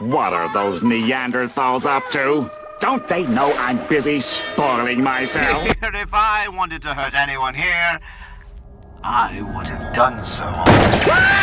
What are those Neanderthals up to? Don't they know I'm busy spoiling myself? if I wanted to hurt anyone here, I would have done so.